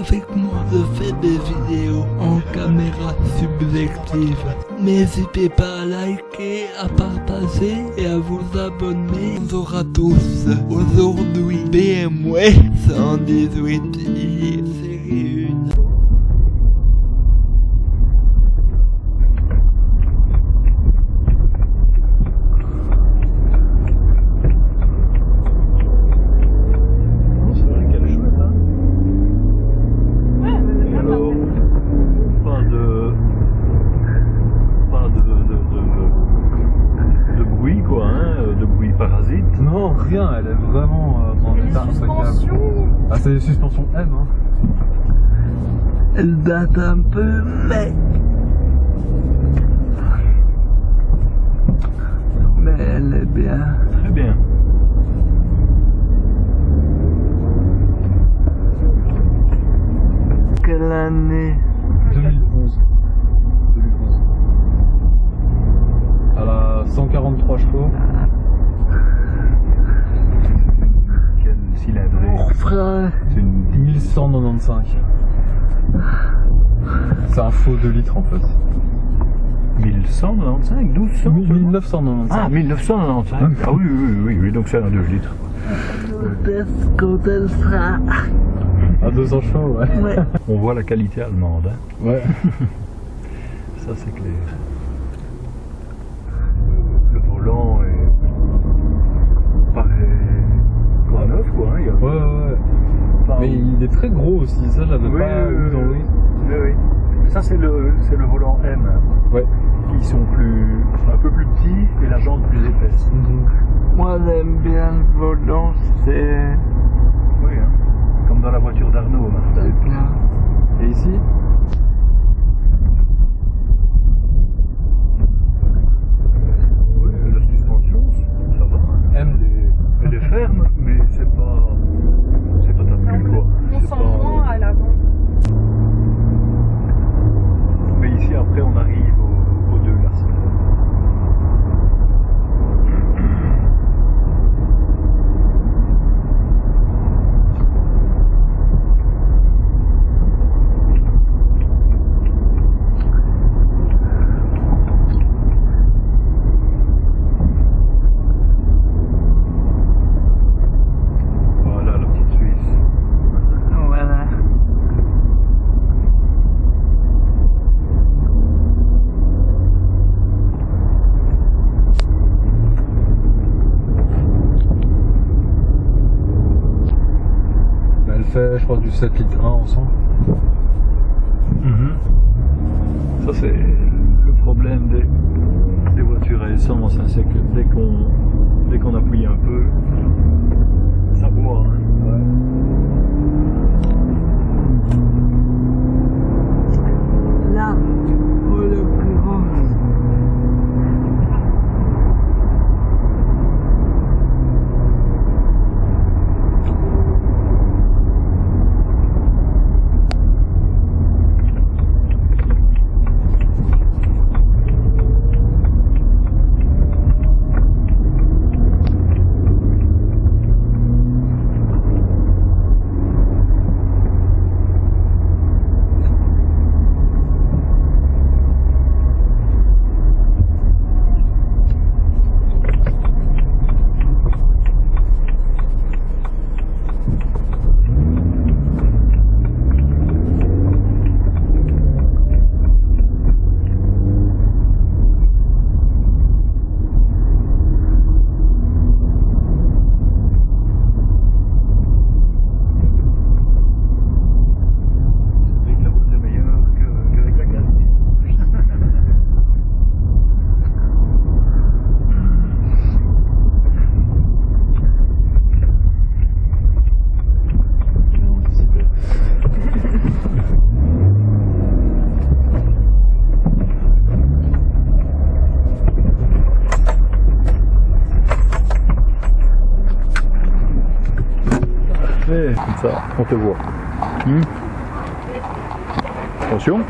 avec moi, je fais des vidéos en caméra subjective. N'hésitez pas à liker, à partager et à vous abonner. Bonjour à tous. Aujourd'hui, BMW 118i série 1. Rien, elle est vraiment euh, en état impeccable. Ah, c'est des suspensions M, hein. Elle date un peu, mais... Mais elle est bien. Très bien. Quelle année? 2011. 2011. Elle a 143 chevaux. Cylindrée. Frère, C'est une 1195. C'est un faux 2 litres en fait. 1195, 1200 1995. Ah, 1995 Ah oui, oui, oui, oui, donc c'est un 2 litres. quand elle sera... À 200 chevaux, ouais. Ouais. On voit la qualité allemande, hein. Ouais. ça c'est clair. Le volant est. paraît. comme neuf, quoi, hein. il y a- Ouais, ouais. Enfin, Mais il est très gros aussi, ça j'avais Oui, pas oui, dans. Ça c'est le, c'est le volant M, Ouais. qui sont plus, un peu plus petits et la jante plus épaisse. Moi j'aime bien le volant, c'est... Oui, hein. comme dans la voiture d'Arnaud. Et ici Oui, la suspension, ça va. hein. M. Elle est, elle est ferme, mais c'est pas, c'est pas top cul, quoi. On C'est sent pas- moins à l'avant. Mais ici, après, on arrive aux, aux deux lacets. Voilà la petite Suisse. Voilà. Mais elle fait, je crois, du 7 litres 1 ensemble. Mhm. Ça c'est le problème des, des voitures à essence, hein, c'est que dès qu'on appuie un peu, ça boit. hein pour l'occurrence, Avec la route est meilleure que- qu'avec la gaz. Parfait, comme ça, on te voit. Hmm Attention.